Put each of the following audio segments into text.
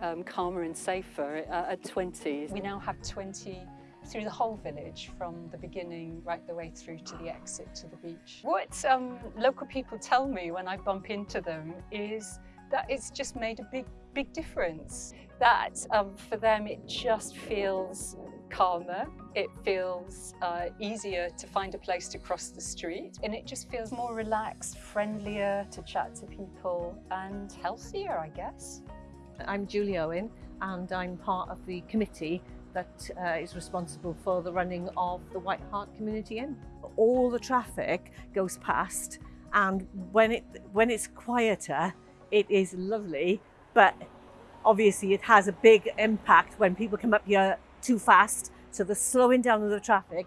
um, calmer and safer uh, at 20. We now have 20 through the whole village from the beginning right the way through to the exit to the beach. What um, local people tell me when I bump into them is that it's just made a big, big difference. That um, for them it just feels calmer, it feels uh, easier to find a place to cross the street and it just feels more relaxed, friendlier to chat to people and healthier I guess. I'm Julie Owen and I'm part of the committee that uh, is responsible for the running of the White Hart Community Inn. All the traffic goes past and when it when it's quieter it is lovely but obviously it has a big impact when people come up here too fast so the slowing down of the traffic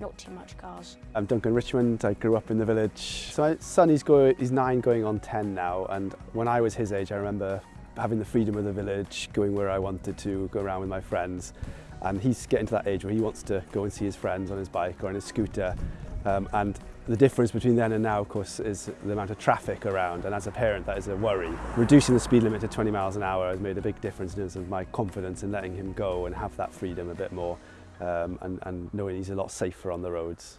not too much cars. I'm Duncan Richmond, I grew up in the village. So my son, is, go, he's nine going on 10 now and when I was his age I remember having the freedom of the village, going where I wanted to, go around with my friends and he's getting to that age where he wants to go and see his friends on his bike or on his scooter um, and the difference between then and now of course is the amount of traffic around and as a parent that is a worry. Reducing the speed limit to 20 miles an hour has made a big difference in terms of my confidence in letting him go and have that freedom a bit more um, and, and knowing he's a lot safer on the roads.